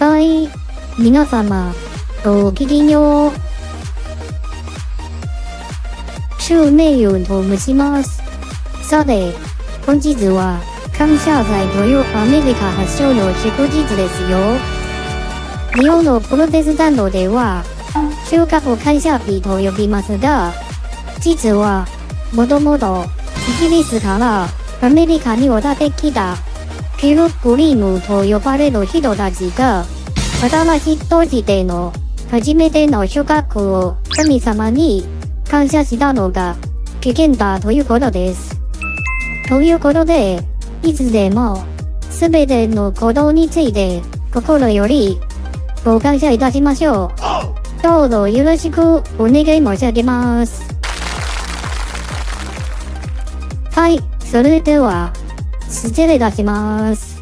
はい。皆様、ごきげんよう。シ内容と申します。さて、本日は、感謝祭というアメリカ発祥の祝日ですよ。日本のプロテスタントでは、収穫感謝日と呼びますが、実は、もともと、イギリスからアメリカに渡ってきた、ピルグリームと呼ばれる人たちが、新しいとしての初めての収穫を神様に感謝したのが起源だということです。ということで、いつでも、すべてのことについて心よりご感謝いたしましょう。どうぞよろしくお願い申し上げます。はい、それでは、失礼いたします。